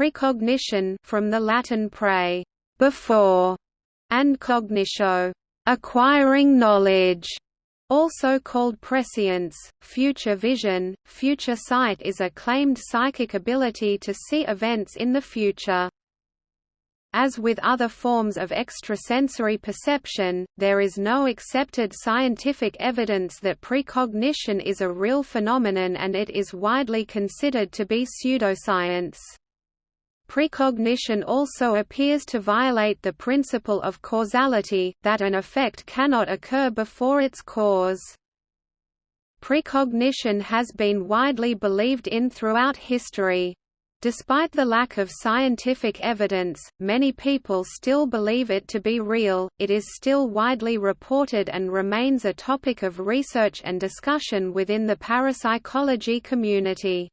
Precognition from the Latin pre before, and cognitio acquiring knowledge. Also called prescience, future vision, future sight is a claimed psychic ability to see events in the future. As with other forms of extrasensory perception, there is no accepted scientific evidence that precognition is a real phenomenon and it is widely considered to be pseudoscience. Precognition also appears to violate the principle of causality, that an effect cannot occur before its cause. Precognition has been widely believed in throughout history. Despite the lack of scientific evidence, many people still believe it to be real, it is still widely reported and remains a topic of research and discussion within the parapsychology community.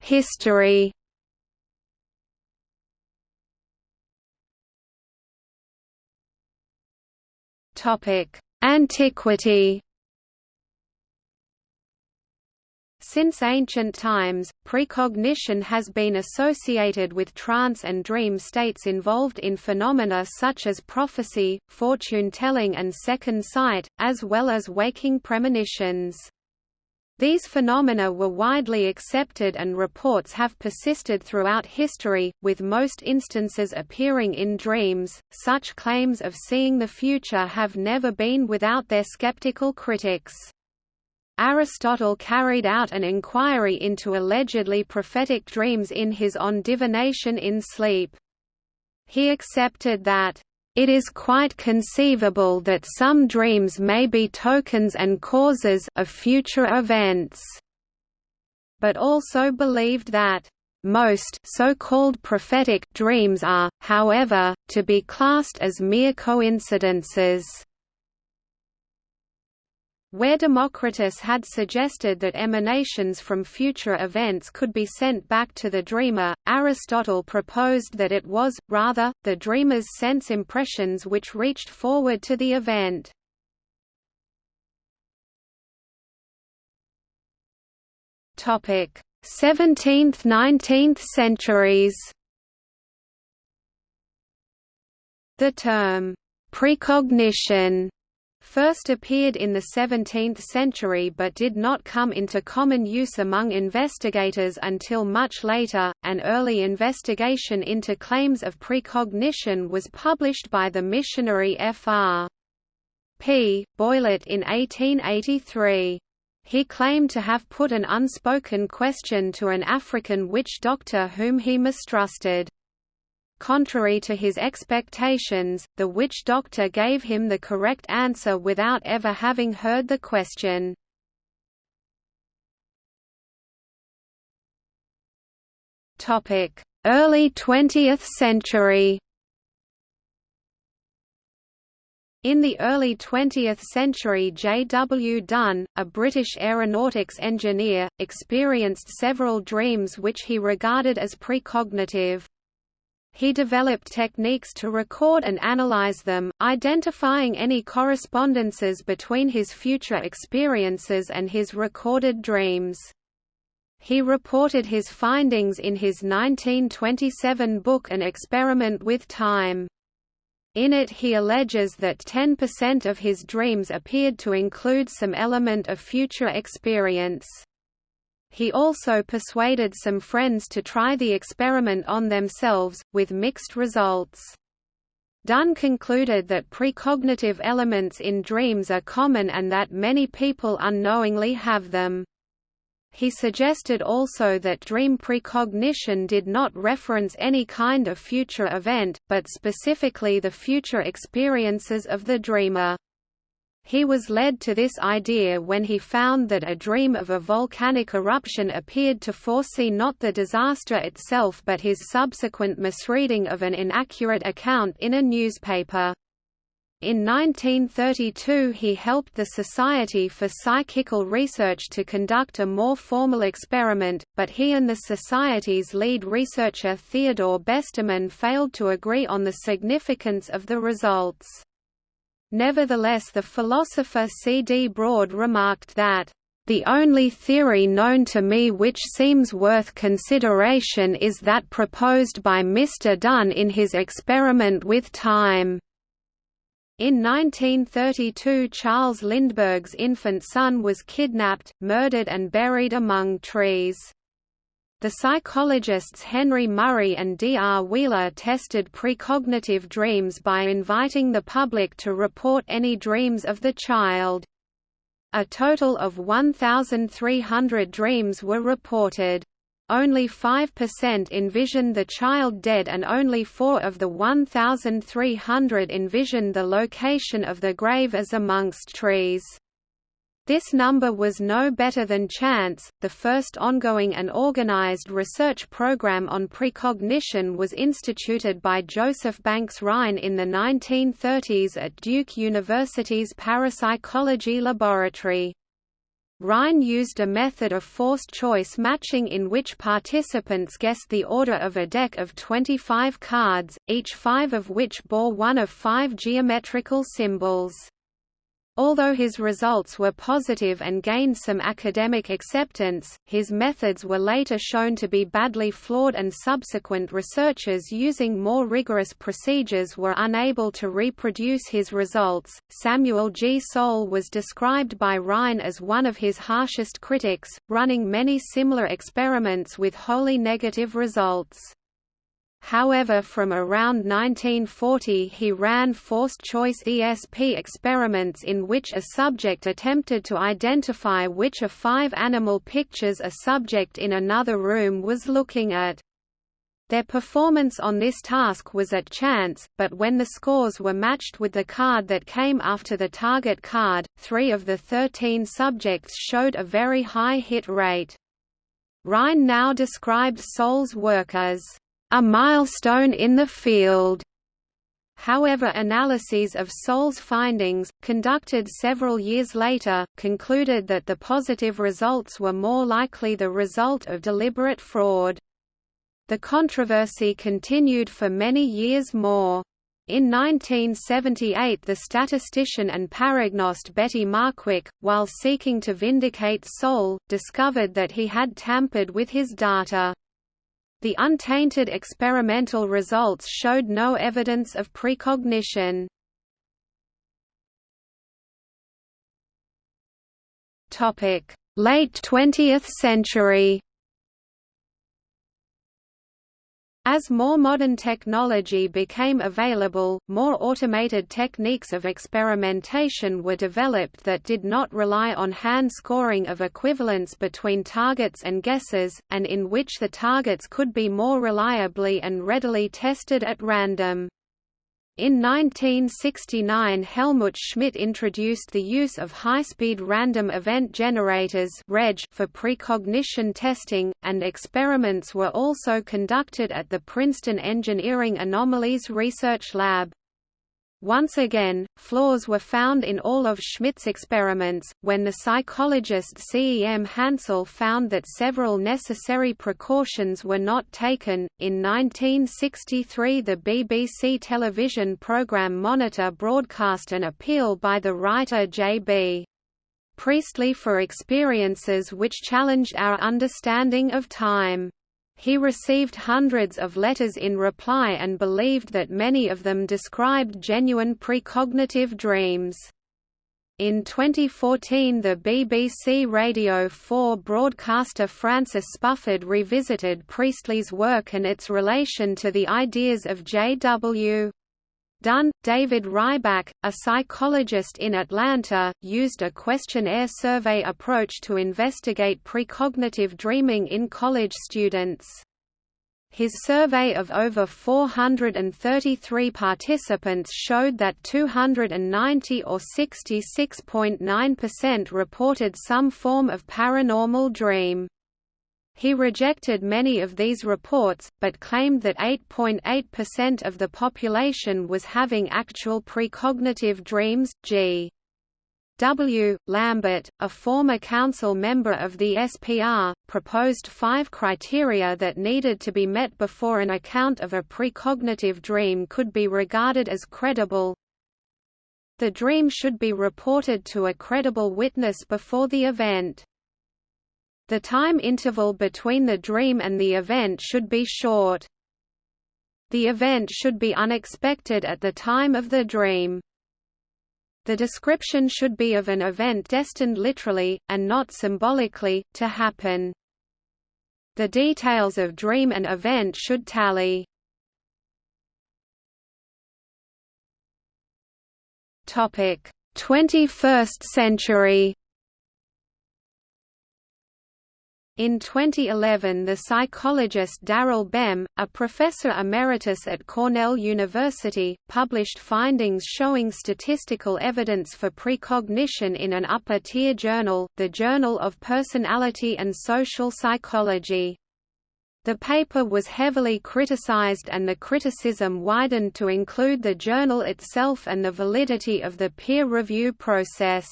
History. Antiquity. Since ancient times, precognition has been associated with trance and dream states involved in phenomena such as prophecy, fortune-telling and second sight, as well as waking premonitions. These phenomena were widely accepted and reports have persisted throughout history, with most instances appearing in dreams. Such claims of seeing the future have never been without their skeptical critics. Aristotle carried out an inquiry into allegedly prophetic dreams in his On Divination in Sleep. He accepted that, "...it is quite conceivable that some dreams may be tokens and causes of future events," but also believed that, most so-called prophetic dreams are, however, to be classed as mere coincidences. Where Democritus had suggested that emanations from future events could be sent back to the dreamer, Aristotle proposed that it was, rather, the dreamer's sense impressions which reached forward to the event. Topic: 17th–19th centuries. The term precognition first appeared in the 17th century but did not come into common use among investigators until much later. An early investigation into claims of precognition was published by the missionary Fr. P. In 1883. He claimed to have put an unspoken question to an African witch doctor whom he mistrusted. Contrary to his expectations, the witch doctor gave him the correct answer without ever having heard the question. Early 20th century In the early 20th century J. W. Dunne, a British aeronautics engineer, experienced several dreams which he regarded as precognitive. He developed techniques to record and analyze them, identifying any correspondences between his future experiences and his recorded dreams. He reported his findings in his 1927 book An Experiment with Time. In it he alleges that 10% of his dreams appeared to include some element of future experience. He also persuaded some friends to try the experiment on themselves, with mixed results. Dunne concluded that precognitive elements in dreams are common and that many people unknowingly have them. He suggested also that dream precognition did not reference any kind of future event, but specifically the future experiences of the dreamer. He was led to this idea when he found that a dream of a volcanic eruption appeared to foresee not the disaster itself but his subsequent misreading of an inaccurate account in a newspaper. In 1932 he helped the Society for Psychical Research to conduct a more formal experiment, but he and the Society's lead researcher Theodore Besterman failed to agree on the significance of the results. Nevertheless the philosopher C. D. Broad remarked that, The only theory known to me which seems worth consideration is that proposed by Mr. Dunne in his experiment with time. In 1932 Charles Lindbergh's infant son was kidnapped, murdered and buried among trees. The psychologists Henry Murray and D. R. Wheeler tested precognitive dreams by inviting the public to report any dreams of the child. A total of 1,300 dreams were reported. Only 5% envisioned the child dead and only 4 of the 1,300 envisioned the location of the grave as amongst trees. This number was no better than chance. The first ongoing and organized research program on precognition was instituted by Joseph Banks Rhine in the 1930s at Duke University's Parapsychology Laboratory. Rhine used a method of forced choice matching in which participants guessed the order of a deck of 25 cards, each five of which bore one of five geometrical symbols. Although his results were positive and gained some academic acceptance, his methods were later shown to be badly flawed and subsequent researchers using more rigorous procedures were unable to reproduce his results. Samuel G. Soal was described by Rhine as one of his harshest critics, running many similar experiments with wholly negative results. However from around 1940 he ran forced-choice ESP experiments in which a subject attempted to identify which of five animal pictures a subject in another room was looking at. Their performance on this task was at chance, but when the scores were matched with the card that came after the target card, three of the 13 subjects showed a very high hit rate. Rhine now described Soal's work as a milestone in the field. However analyses of Soal's findings, conducted several years later, concluded that the positive results were more likely the result of deliberate fraud. The controversy continued for many years more. In 1978 the statistician and paragnost Betty Markwick, while seeking to vindicate Soal, discovered that he had tampered with his data. The untainted experimental results showed no evidence of precognition. Late 20th century As more modern technology became available, more automated techniques of experimentation were developed that did not rely on hand scoring of equivalence between targets and guesses, and in which the targets could be more reliably and readily tested at random. In 1969 Helmut Schmidt introduced the use of high-speed random event generators for precognition testing, and experiments were also conducted at the Princeton Engineering Anomalies Research Lab. Once again, flaws were found in all of Schmidt's experiments, when the psychologist C. E. M. Hansel found that several necessary precautions were not taken. In 1963, the BBC television programme Monitor broadcast an appeal by the writer J. B. Priestley for experiences which challenged our understanding of time. He received hundreds of letters in reply and believed that many of them described genuine precognitive dreams. In 2014 the BBC Radio 4 broadcaster Francis Spufford revisited Priestley's work and its relation to the ideas of J.W. Dunne, David Ryback, a psychologist in Atlanta, used a questionnaire survey approach to investigate precognitive dreaming in college students. His survey of over 433 participants showed that 290 or 66.9% reported some form of paranormal dream. He rejected many of these reports, but claimed that 8.8% of the population was having actual precognitive dreams. G. W. Lambert, a former council member of the SPR, proposed five criteria that needed to be met before an account of a precognitive dream could be regarded as credible. The dream should be reported to a credible witness before the event. The time interval between the dream and the event should be short. The event should be unexpected at the time of the dream. The description should be of an event destined literally, and not symbolically, to happen. The details of dream and event should tally. Topic: 21st century. In 2011 the psychologist Daryl Bem, a professor emeritus at Cornell University, published findings showing statistical evidence for precognition in an upper-tier journal, the Journal of Personality and Social Psychology. The paper was heavily criticized and the criticism widened to include the journal itself and the validity of the peer review process.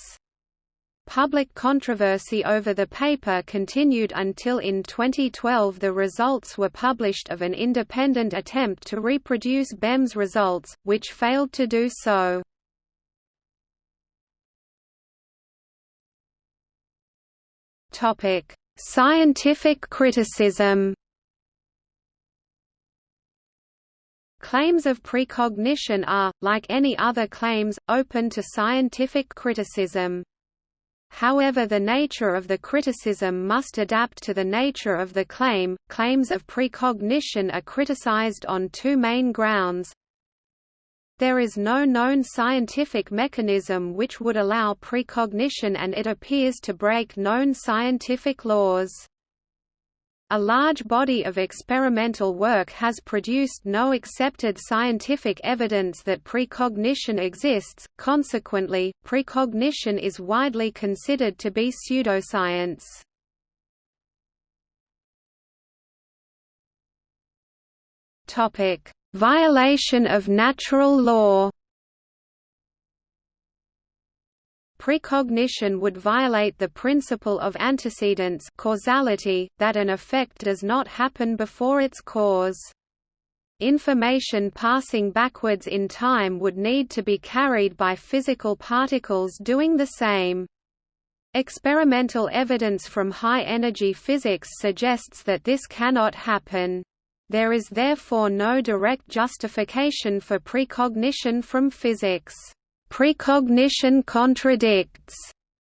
Public controversy over the paper continued until in 2012 the results were published of an independent attempt to reproduce Bem's results, which failed to do so. Scientific criticism Claims of precognition are, like any other claims, open to scientific criticism. However the nature of the criticism must adapt to the nature of the claim. Claims of precognition are criticized on two main grounds. There is no known scientific mechanism which would allow precognition and it appears to break known scientific laws. A large body of experimental work has produced no accepted scientific evidence that precognition exists, consequently, precognition is widely considered to be pseudoscience. Violation of natural law Precognition would violate the principle of antecedence causality, that an effect does not happen before its cause. Information passing backwards in time would need to be carried by physical particles doing the same. Experimental evidence from high-energy physics suggests that this cannot happen. There is therefore no direct justification for precognition from physics. Precognition contradicts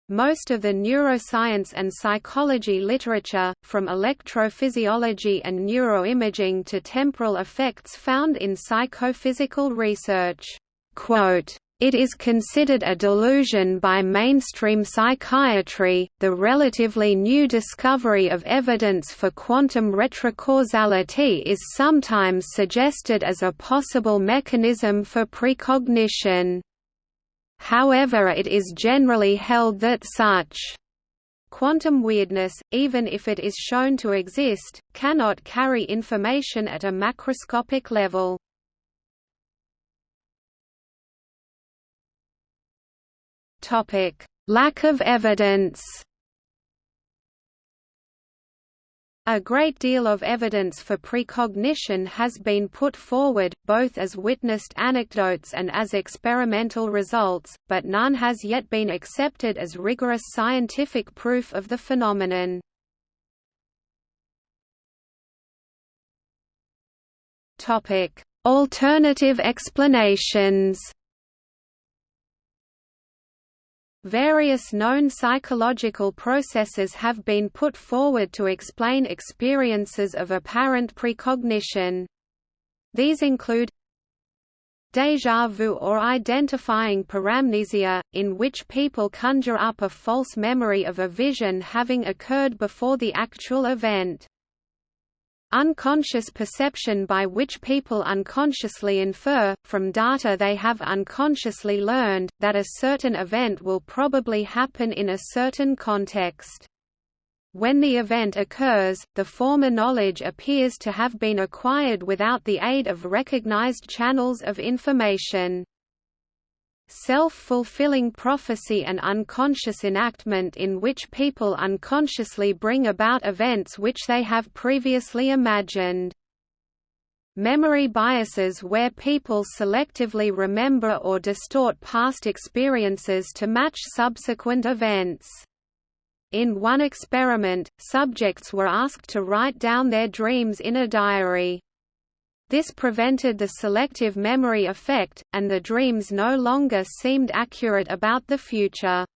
most of the neuroscience and psychology literature, from electrophysiology and neuroimaging to temporal effects found in psychophysical research. Quote, it is considered a delusion by mainstream psychiatry. The relatively new discovery of evidence for quantum retrocausality is sometimes suggested as a possible mechanism for precognition. However it is generally held that such quantum weirdness, even if it is shown to exist, cannot carry information at a macroscopic level. Lack of evidence A great deal of evidence for precognition has been put forward, both as witnessed anecdotes and as experimental results, but none has yet been accepted as rigorous scientific proof of the phenomenon. Alternative explanations Various known psychological processes have been put forward to explain experiences of apparent precognition. These include Déjà vu or identifying paramnesia, in which people conjure up a false memory of a vision having occurred before the actual event. Unconscious perception by which people unconsciously infer, from data they have unconsciously learned, that a certain event will probably happen in a certain context. When the event occurs, the former knowledge appears to have been acquired without the aid of recognized channels of information. Self-fulfilling prophecy and unconscious enactment in which people unconsciously bring about events which they have previously imagined. Memory biases where people selectively remember or distort past experiences to match subsequent events. In one experiment, subjects were asked to write down their dreams in a diary. This prevented the selective memory effect, and the dreams no longer seemed accurate about the future.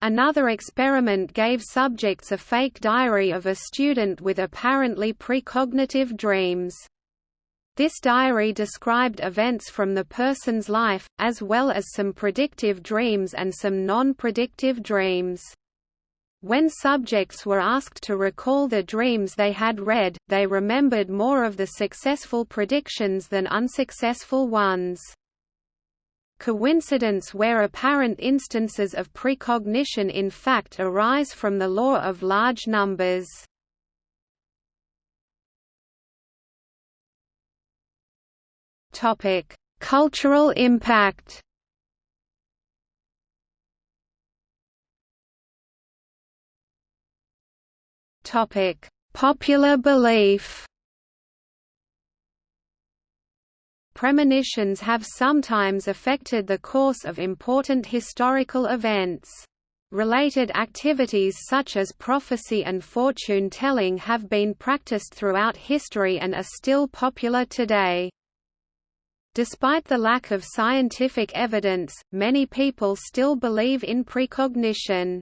Another experiment gave subjects a fake diary of a student with apparently precognitive dreams. This diary described events from the person's life, as well as some predictive dreams and some non-predictive dreams. When subjects were asked to recall the dreams they had read, they remembered more of the successful predictions than unsuccessful ones. Coincidence where apparent instances of precognition in fact arise from the law of large numbers. Cultural impact Topic: Popular belief. Premonitions have sometimes affected the course of important historical events. Related activities such as prophecy and fortune-telling have been practiced throughout history and are still popular today. Despite the lack of scientific evidence, many people still believe in precognition.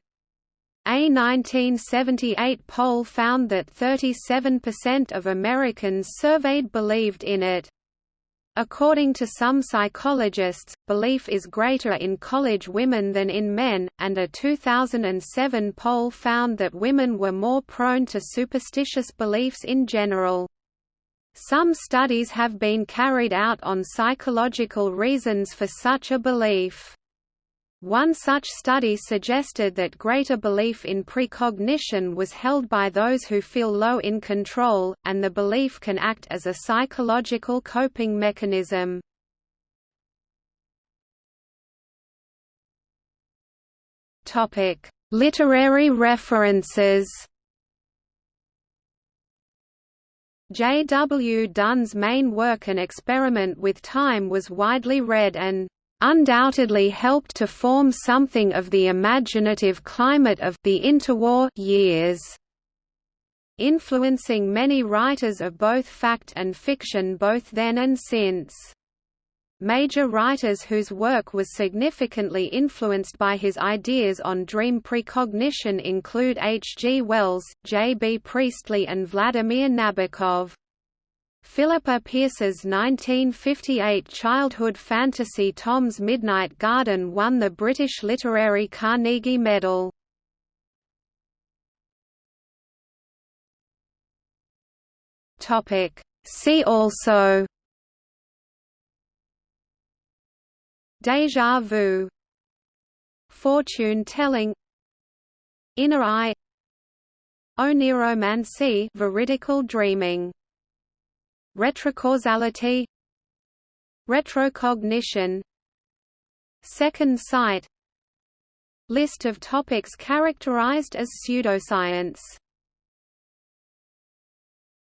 A 1978 poll found that 37% of Americans surveyed believed in it. According to some psychologists, belief is greater in college women than in men, and a 2007 poll found that women were more prone to superstitious beliefs in general. Some studies have been carried out on psychological reasons for such a belief. One such study suggested that greater belief in precognition was held by those who feel low in control, and the belief can act as a psychological coping mechanism. Literary references J. W. Dunne's main work An Experiment with Time was widely read and undoubtedly helped to form something of the imaginative climate of the interwar years, influencing many writers of both fact and fiction both then and since. Major writers whose work was significantly influenced by his ideas on dream precognition include H. G. Wells, J. B. Priestley and Vladimir Nabokov. Philippa Pearce's 1958 childhood fantasy Tom's Midnight Garden won the British Literary Carnegie Medal. See also Deja vu. Fortune telling. Inner eye. Oniromancy veridical dreaming Retrocausality Retrocognition Second sight. List of topics characterized as pseudoscience